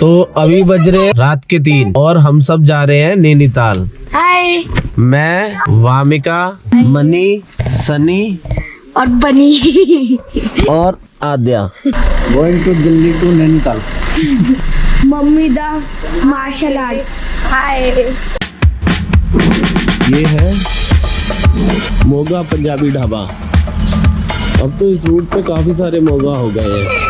तो अभी बज रहे हैं रात के तीन और हम सब जा रहे हैं नैनीताल। हाय। मैं वामिका मनी सनी और बनी। और Aadya. Going to Delhi to Nainital mummy the martial arts hi. ये है मोगा पंजाबी ढाबा। अब तो इस रूट पे काफ़ी सारे मोगा हो गए हैं।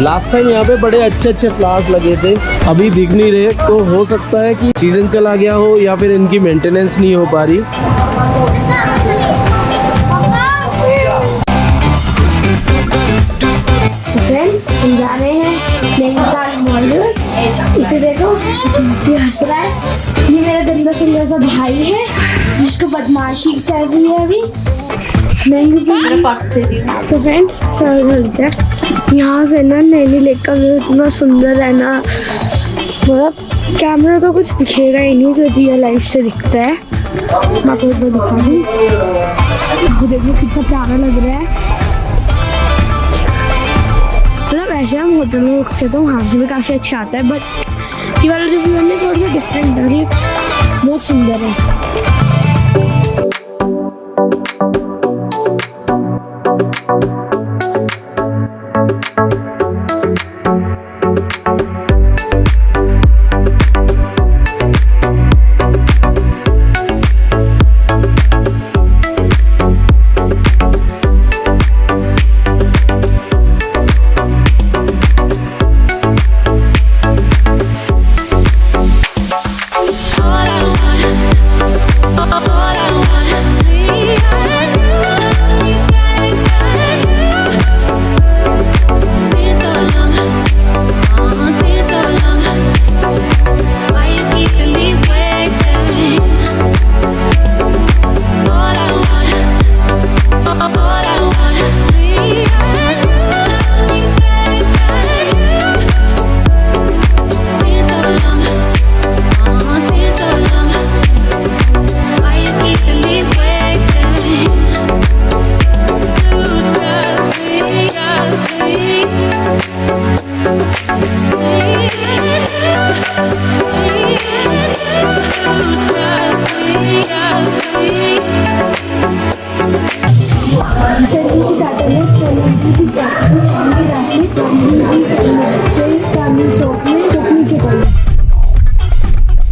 लास्ट टाइम यहाँ पे बड़े अच्छे अच्छे फ्लावर्स लगे थे। अभी दिख नहीं रहे तो हो सकता है कि सीज़न चला गया हो या फिर इनकी मेंटेनेंस नहीं हो पा रही। ये मेरा गंदा सुंदर सा भाई है, जिसको बदमाशी चल रही है अभी। सो फ्रेंड्स यहाँ से ना नैनी लेक का व्यू इतना सुंदर है ना। मतलब कैमरा तो कुछ दिखेगा ही नहीं तो रियल लाइफ से दिखता है। मैं आपको एक दिखा दूँ आपको देखो कितना प्यारा लग रहा है। मतलब ऐसे हम होटल में रुकते तो वहाँ से भी काफ़ी अच्छा आता है बट ये वाला जो व्यू है थोड़ा सा डिफरेंट है। बहुत सुंदर है।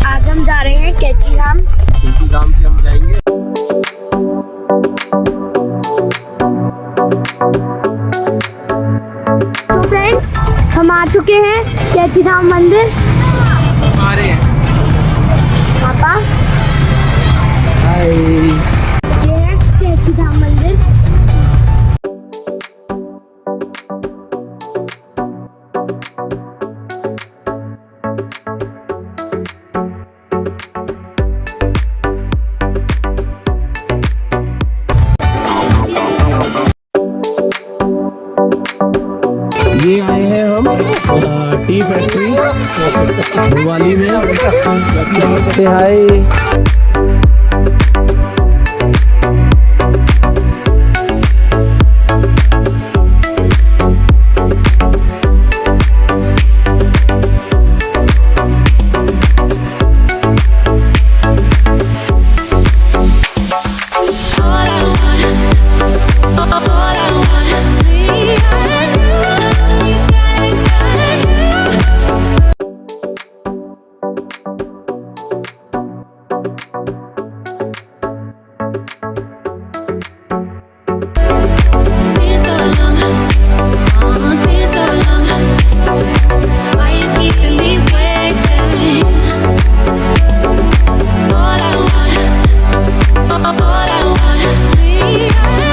आज हम जा रहे हैं कैची धाम धाम मंदिर? फैक्ट्री भोपाली में। हाय one me.